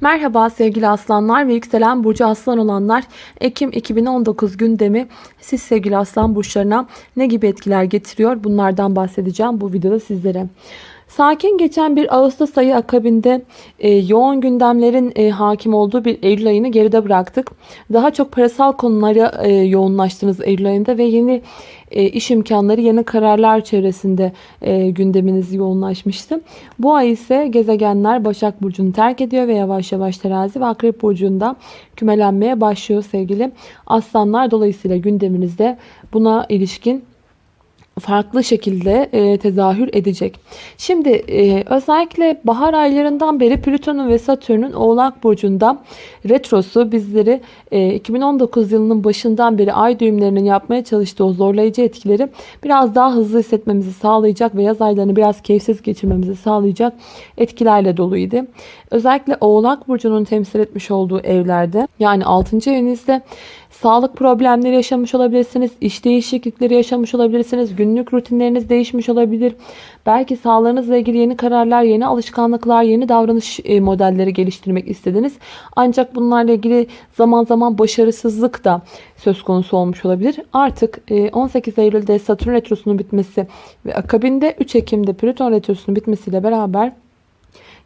Merhaba sevgili aslanlar ve yükselen burcu aslan olanlar. Ekim 2019 gündemi siz sevgili aslan burçlarına ne gibi etkiler getiriyor? Bunlardan bahsedeceğim bu videoda sizlere. Sakin geçen bir Ağustos ayı akabinde e, yoğun gündemlerin e, hakim olduğu bir Eylül ayını geride bıraktık. Daha çok parasal konulara e, yoğunlaştınız Eylül ayında ve yeni e, iş imkanları, yeni kararlar çevresinde e, gündeminiz yoğunlaşmıştı. Bu ay ise gezegenler Başak Burcu'nu terk ediyor ve yavaş yavaş terazi ve Akrep Burcu'nda kümelenmeye başlıyor sevgili aslanlar. Dolayısıyla gündeminizde buna ilişkin farklı şekilde e, tezahür edecek. Şimdi e, özellikle bahar aylarından beri Plüton'un ve Satürn'ün Oğlak Burcu'nda retrosu bizleri e, 2019 yılının başından beri ay düğümlerinin yapmaya çalıştığı o zorlayıcı etkileri biraz daha hızlı hissetmemizi sağlayacak ve yaz aylarını biraz keyifsiz geçirmemizi sağlayacak etkilerle doluydu. Özellikle Oğlak Burcu'nun temsil etmiş olduğu evlerde yani 6. evinizde Sağlık problemleri yaşamış olabilirsiniz. iş değişiklikleri yaşamış olabilirsiniz. Günlük rutinleriniz değişmiş olabilir. Belki sağlığınızla ilgili yeni kararlar, yeni alışkanlıklar, yeni davranış e, modelleri geliştirmek istediniz. Ancak bunlarla ilgili zaman zaman başarısızlık da söz konusu olmuş olabilir. Artık 18 e, Eylül'de Satürn Retrosu'nun bitmesi ve akabinde 3 Ekim'de Plüton Retrosu'nun bitmesiyle beraber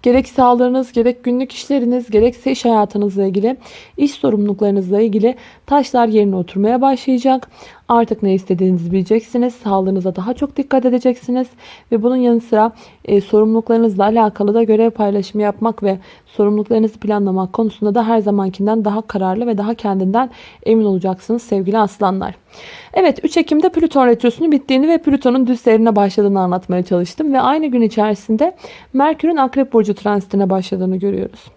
Gerek sağlığınız, gerek günlük işleriniz, gerekse iş hayatınızla ilgili, iş sorumluluklarınızla ilgili taşlar yerine oturmaya başlayacak. Artık ne istediğinizi bileceksiniz. Sağlığınıza daha çok dikkat edeceksiniz. Ve bunun yanı sıra e, sorumluluklarınızla alakalı da görev paylaşımı yapmak ve sorumluluklarınızı planlamak konusunda da her zamankinden daha kararlı ve daha kendinden emin olacaksınız sevgili aslanlar. Evet 3 Ekim'de Plüton Retrosu'nun bittiğini ve Plüton'un düz seyrine başladığını anlatmaya çalıştım. Ve aynı gün içerisinde Merkür'ün Akrep Burcu transitine başladığını görüyoruz.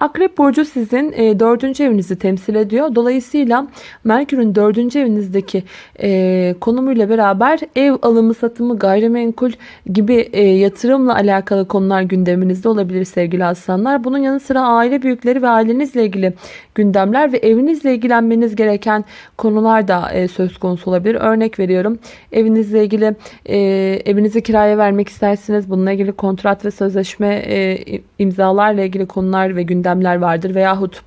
Akrep Burcu sizin e, dördüncü evinizi temsil ediyor. Dolayısıyla Merkür'ün dördüncü evinizdeki e, konumuyla beraber ev alımı satımı gayrimenkul gibi e, yatırımla alakalı konular gündeminizde olabilir sevgili aslanlar. Bunun yanı sıra aile büyükleri ve ailenizle ilgili gündemler ve evinizle ilgilenmeniz gereken konular da e, söz konusu olabilir. Örnek veriyorum evinizle ilgili e, evinizi kiraya vermek istersiniz. Bununla ilgili kontrat ve sözleşme e, imzalarla ilgili konular ve gündem gündemler vardır veyahut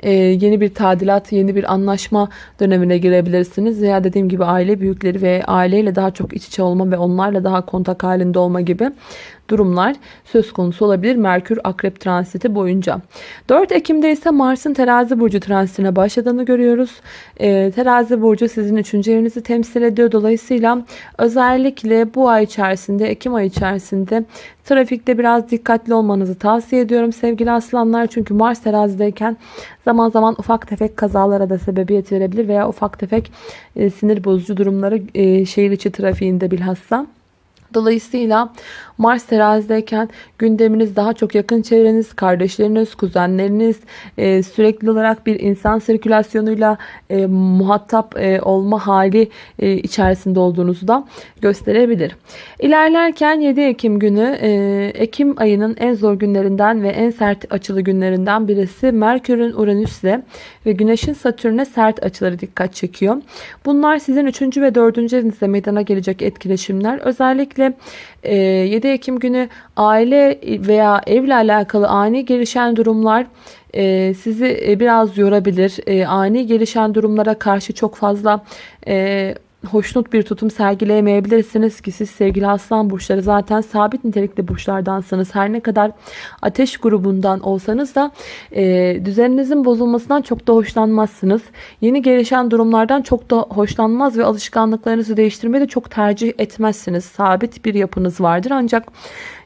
e, yeni bir tadilat, yeni bir anlaşma dönemine girebilirsiniz. Veya dediğim gibi aile büyükleri ve aileyle daha çok iç içe olma ve onlarla daha kontak halinde olma gibi durumlar söz konusu olabilir Merkür Akrep transiti boyunca. 4 Ekim'de ise Mars'ın terazi burcu transitine başladığını görüyoruz. E, terazi burcu sizin 3. evinizi temsil ediyor. Dolayısıyla özellikle bu ay içerisinde Ekim ayı içerisinde trafikte biraz dikkatli olmanızı tavsiye ediyorum sevgili aslanlar. Çünkü Mars terazideyken zaman zaman ufak tefek kazalara da sebebiyet verebilir veya ufak tefek e, sinir bozucu durumları e, şehir içi trafiğinde bilhassa. Dolayısıyla Mars terazideyken gündeminiz daha çok yakın çevreniz, kardeşleriniz, kuzenleriniz, e, sürekli olarak bir insan sirkülasyonuyla e, muhatap e, olma hali e, içerisinde olduğunuzu da gösterebilir. İlerlerken 7 Ekim günü e, Ekim ayının en zor günlerinden ve en sert açılı günlerinden birisi Merkür'ün Uranüs'le ve Güneş'in Satürn'e sert açıları dikkat çekiyor. Bunlar sizin 3. ve 4. evinizde meydana gelecek etkileşimler. Özellikle 7 e, Ekim günü aile veya evle alakalı ani gelişen durumlar e, sizi e, biraz yorabilir. Ani gelişen durumlara karşı çok fazla hoşnut bir tutum sergileyemeyebilirsiniz ki siz sevgili aslan burçları zaten sabit nitelikli burçlardansınız. Her ne kadar ateş grubundan olsanız da e, düzeninizin bozulmasından çok da hoşlanmazsınız. Yeni gelişen durumlardan çok da hoşlanmaz ve alışkanlıklarınızı değiştirmeyi de çok tercih etmezsiniz. Sabit bir yapınız vardır ancak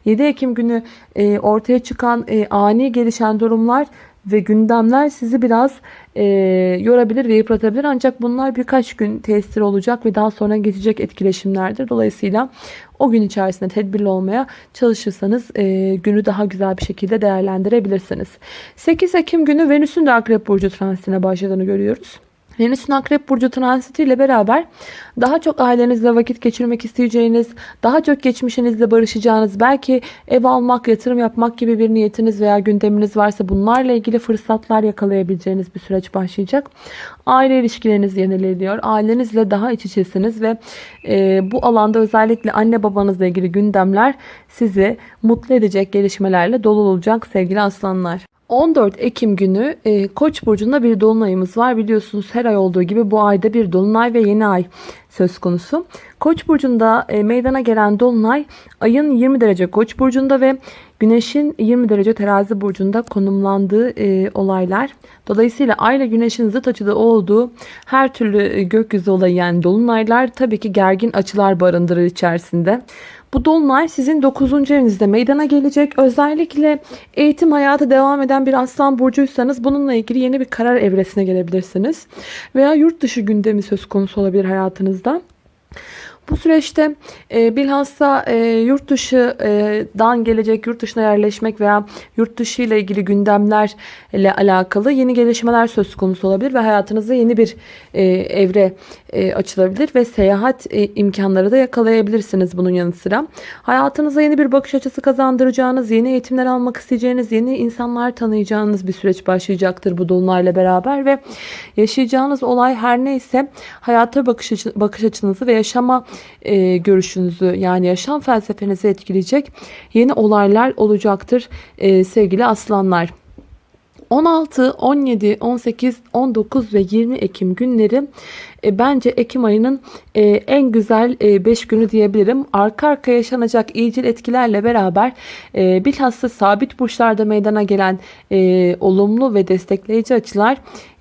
7 Ekim günü e, ortaya çıkan e, ani gelişen durumlar ve gündemler sizi biraz e, yorabilir ve yıpratabilir. Ancak bunlar birkaç gün tesir olacak ve daha sonra geçecek etkileşimlerdir. Dolayısıyla o gün içerisinde tedbirli olmaya çalışırsanız e, günü daha güzel bir şekilde değerlendirebilirsiniz. 8 Ekim günü Venüs'ün de Akrep Burcu transitine başladığını görüyoruz. Venüs'ün Akrep Burcu transiti ile beraber daha çok ailenizle vakit geçirmek isteyeceğiniz, daha çok geçmişinizle barışacağınız, belki ev almak, yatırım yapmak gibi bir niyetiniz veya gündeminiz varsa bunlarla ilgili fırsatlar yakalayabileceğiniz bir süreç başlayacak. Aile ilişkileriniz yenileniyor. Ailenizle daha iç içesiniz ve e, bu alanda özellikle anne babanızla ilgili gündemler sizi mutlu edecek gelişmelerle dolu olacak sevgili aslanlar. 14 Ekim günü e, Koç burcunda bir dolunayımız var. Biliyorsunuz her ay olduğu gibi bu ayda bir dolunay ve yeni ay söz konusu. Koç burcunda e, meydana gelen dolunay ayın 20 derece Koç burcunda ve Güneşin 20 derece terazi burcunda konumlandığı e, olaylar. Dolayısıyla ay ile güneşin zıt açıda olduğu her türlü e, gökyüzü olayı yani dolunaylar tabii ki gergin açılar barındırır içerisinde. Bu dolunay sizin 9. evinizde meydana gelecek. Özellikle eğitim hayatı devam eden bir aslan burcuysanız bununla ilgili yeni bir karar evresine gelebilirsiniz. Veya yurt dışı gündemi söz konusu olabilir hayatınızda. Bu süreçte e, bilhassa e, yurt dışından gelecek, yurt dışına yerleşmek veya yurt dışı ile ilgili gündemlerle alakalı yeni gelişmeler söz konusu olabilir ve hayatınızda yeni bir e, evre e, açılabilir ve seyahat e, imkanları da yakalayabilirsiniz bunun yanı sıra. Hayatınıza yeni bir bakış açısı kazandıracağınız, yeni eğitimler almak isteyeceğiniz, yeni insanlar tanıyacağınız bir süreç başlayacaktır bu dolunayla beraber ve yaşayacağınız olay her neyse hayata bakış, açı, bakış açınızı ve yaşama e, görüşünüzü yani yaşam felsefenizi etkileyecek yeni olaylar olacaktır e, sevgili aslanlar. 16, 17, 18, 19 ve 20 Ekim günleri e, bence Ekim ayının e, en güzel 5 e, günü diyebilirim. Arka arka yaşanacak iyicil etkilerle beraber e, bilhassa sabit burçlarda meydana gelen e, olumlu ve destekleyici açılar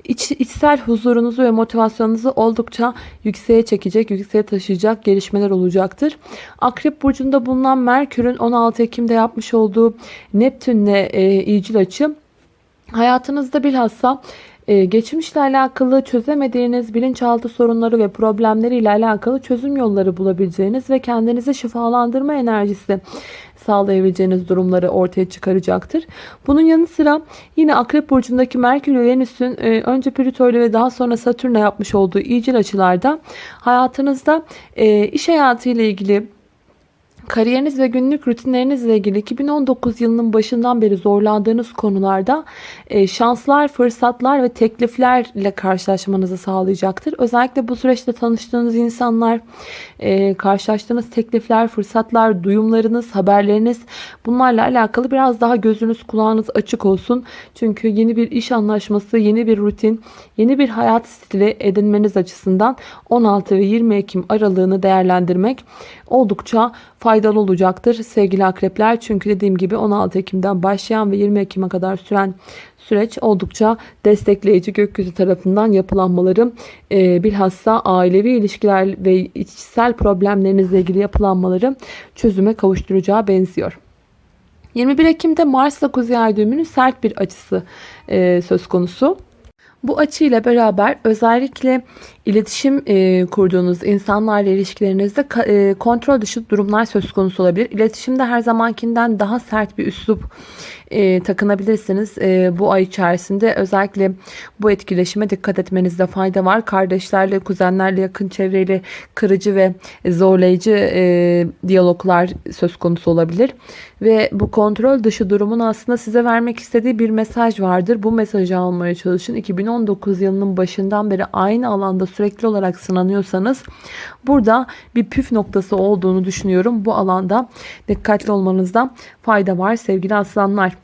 iç, içsel huzurunuzu ve motivasyonunuzu oldukça yükseğe çekecek, yükseğe taşıyacak gelişmeler olacaktır. Akrep burcunda bulunan Merkür'ün 16 Ekim'de yapmış olduğu Neptün'le e, iyicil açı hayatınızda bilhassa ee, geçmişle alakalı çözemediğiniz bilinçaltı sorunları ve problemleri ile alakalı çözüm yolları bulabileceğiniz ve kendinizi şifalandırma enerjisi sağlayabileceğiniz durumları ortaya çıkaracaktır. Bunun yanı sıra yine Akrep Burcu'ndaki Merkür ve Venüs'ün e, önce Plüto ile ve daha sonra Satürn'le yapmış olduğu iyicil açılarda hayatınızda e, iş hayatı ile ilgili Kariyeriniz ve günlük rutinlerinizle ilgili 2019 yılının başından beri zorlandığınız konularda e, şanslar, fırsatlar ve tekliflerle karşılaşmanızı sağlayacaktır. Özellikle bu süreçte tanıştığınız insanlar, e, karşılaştığınız teklifler, fırsatlar, duyumlarınız, haberleriniz bunlarla alakalı biraz daha gözünüz kulağınız açık olsun. Çünkü yeni bir iş anlaşması, yeni bir rutin, yeni bir hayat stili edinmeniz açısından 16 ve 20 Ekim aralığını değerlendirmek oldukça faydalı olacaktır sevgili akrepler. Çünkü dediğim gibi 16 Ekim'den başlayan ve 20 Ekim'e kadar süren süreç oldukça destekleyici gökyüzü tarafından yapılanmaları e, bilhassa ailevi ilişkiler ve içsel problemlerinizle ilgili yapılanmaları çözüme kavuşturacağı benziyor. 21 Ekim'de Mars'la Kuzey Ay sert bir açısı e, söz konusu. Bu açıyla beraber özellikle iletişim e, kurduğunuz insanlarla ilişkilerinizde e, kontrol dışı durumlar söz konusu olabilir. İletişimde her zamankinden daha sert bir üslup e, takınabilirsiniz. E, bu ay içerisinde özellikle bu etkileşime dikkat etmenizde fayda var. Kardeşlerle, kuzenlerle, yakın çevreyle kırıcı ve zorlayıcı e, diyaloglar söz konusu olabilir. Ve bu kontrol dışı durumun aslında size vermek istediği bir mesaj vardır. Bu mesajı almaya çalışın. 2019 yılının başından beri aynı alanda sürekli olarak sınanıyorsanız burada bir püf noktası olduğunu düşünüyorum. Bu alanda dikkatli olmanızda fayda var sevgili aslanlar.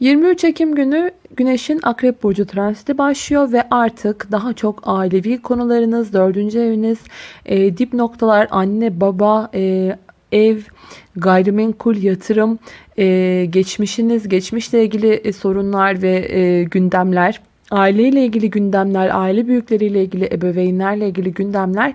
23 Ekim günü Güneş'in Akrep Burcu transiti başlıyor ve artık daha çok ailevi konularınız, dördüncü eviniz, e, dip noktalar, anne, baba, e, ev, gayrimenkul, yatırım, e, geçmişiniz, geçmişle ilgili e, sorunlar ve e, gündemler aileyle ilgili gündemler, aile büyükleriyle ilgili, ebeveynlerle ilgili gündemler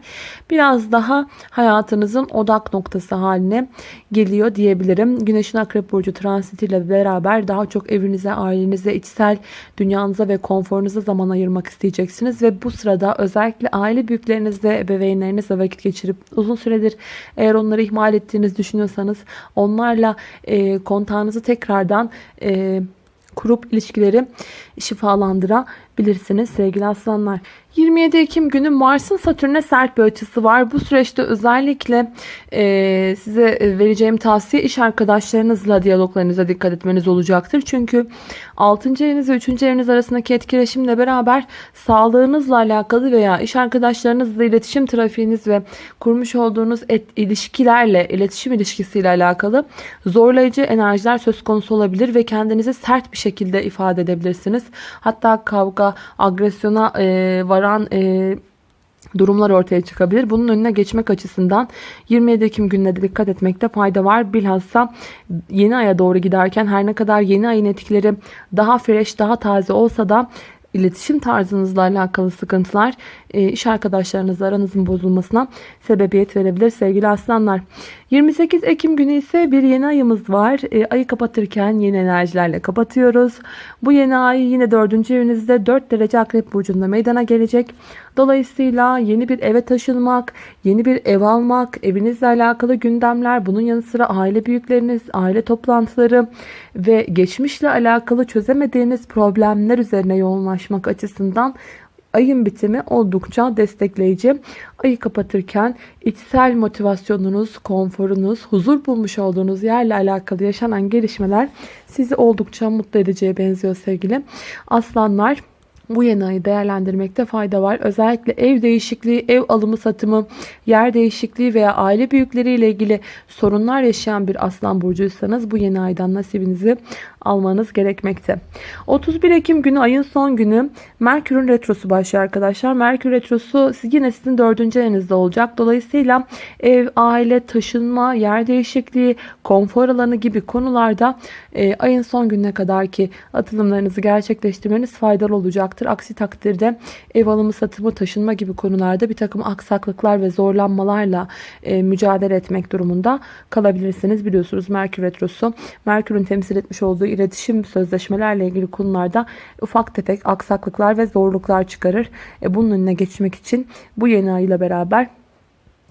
biraz daha hayatınızın odak noktası haline geliyor diyebilirim. Güneşin Akrep Burcu transitiyle beraber daha çok evinize, ailenize, içsel dünyanıza ve konforunuza zaman ayırmak isteyeceksiniz. Ve bu sırada özellikle aile büyüklerinizle, ebeveynlerinizle vakit geçirip uzun süredir eğer onları ihmal ettiğinizi düşünüyorsanız onlarla e, kontağınızı tekrardan e, kurup ilişkileri şifalandırabilirsiniz bilirsiniz sevgili aslanlar. 27 Ekim günü Mars'ın Satürn'e sert bir açısı var. Bu süreçte özellikle e, size vereceğim tavsiye iş arkadaşlarınızla diyaloglarınıza dikkat etmeniz olacaktır. Çünkü 6. eviniz ve 3. eviniz arasındaki etkileşimle beraber sağlığınızla alakalı veya iş arkadaşlarınızla iletişim trafiğiniz ve kurmuş olduğunuz et, ilişkilerle, iletişim ilişkisiyle alakalı zorlayıcı enerjiler söz konusu olabilir ve kendinizi sert bir şekilde ifade edebilirsiniz. Hatta kavga, agresyona e, varan e, durumlar ortaya çıkabilir. Bunun önüne geçmek açısından 27 Ekim gününe de dikkat etmekte fayda var. Bilhassa yeni aya doğru giderken her ne kadar yeni ayın etkileri daha fresh, daha taze olsa da iletişim tarzınızla alakalı sıkıntılar e, iş arkadaşlarınızla aranızın bozulmasına sebebiyet verebilir sevgili aslanlar. 28 Ekim günü ise bir yeni ayımız var. E, ayı kapatırken yeni enerjilerle kapatıyoruz. Bu yeni ay yine 4. evinizde 4 derece akrep burcunda meydana gelecek. Dolayısıyla yeni bir eve taşınmak, yeni bir ev almak, evinizle alakalı gündemler, bunun yanı sıra aile büyükleriniz, aile toplantıları ve geçmişle alakalı çözemediğiniz problemler üzerine yoğunlaşmak açısından ayın bitimi oldukça destekleyici. Ayı kapatırken içsel motivasyonunuz, konforunuz, huzur bulmuş olduğunuz yerle alakalı yaşanan gelişmeler sizi oldukça mutlu edeceğe benziyor sevgili aslanlar bu yeni ayı değerlendirmekte fayda var. Özellikle ev değişikliği, ev alımı satımı, yer değişikliği veya aile büyükleriyle ilgili sorunlar yaşayan bir aslan burcuysanız bu yeni aydan nasibinizi almanız gerekmekte. 31 Ekim günü ayın son günü Merkür'ün retrosu başlıyor arkadaşlar. Merkür retrosu yine sizin dördüncü evinizde olacak. Dolayısıyla ev, aile, taşınma, yer değişikliği, konfor alanı gibi konularda e, ayın son gününe kadar ki atılımlarınızı gerçekleştirmeniz faydalı olacaktır. Aksi takdirde ev alımı, satımı, taşınma gibi konularda bir takım aksaklıklar ve zorlanmalarla e, mücadele etmek durumunda kalabilirsiniz. Biliyorsunuz Merkür retrosu Merkür'ün temsil etmiş olduğu iletişim sözleşmelerle ilgili konularda ufak tefek aksaklıklar ve zorluklar çıkarır. E, bunun önüne geçmek için bu yeni ay ile beraber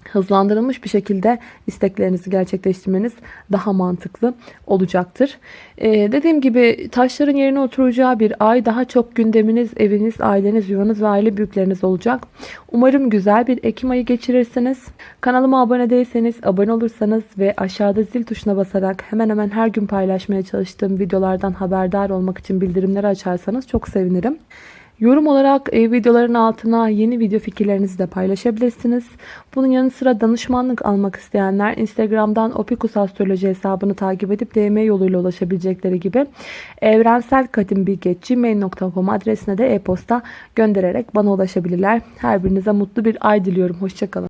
hızlandırılmış bir şekilde isteklerinizi gerçekleştirmeniz daha mantıklı olacaktır. Ee, dediğim gibi taşların yerine oturacağı bir ay daha çok gündeminiz, eviniz, aileniz, yuvanız ve aile büyükleriniz olacak. Umarım güzel bir Ekim ayı geçirirsiniz. Kanalıma abone değilseniz, abone olursanız ve aşağıda zil tuşuna basarak hemen hemen her gün paylaşmaya çalıştığım videolardan haberdar olmak için bildirimleri açarsanız çok sevinirim. Yorum olarak e, videoların altına yeni video fikirlerinizi de paylaşabilirsiniz. Bunun yanı sıra danışmanlık almak isteyenler Instagram'dan Opikus Astroloji hesabını takip edip DM yoluyla ulaşabilecekleri gibi evrenselkadimbilgi.gmail.com adresine de e-posta göndererek bana ulaşabilirler. Her birinize mutlu bir ay diliyorum. Hoşçakalın.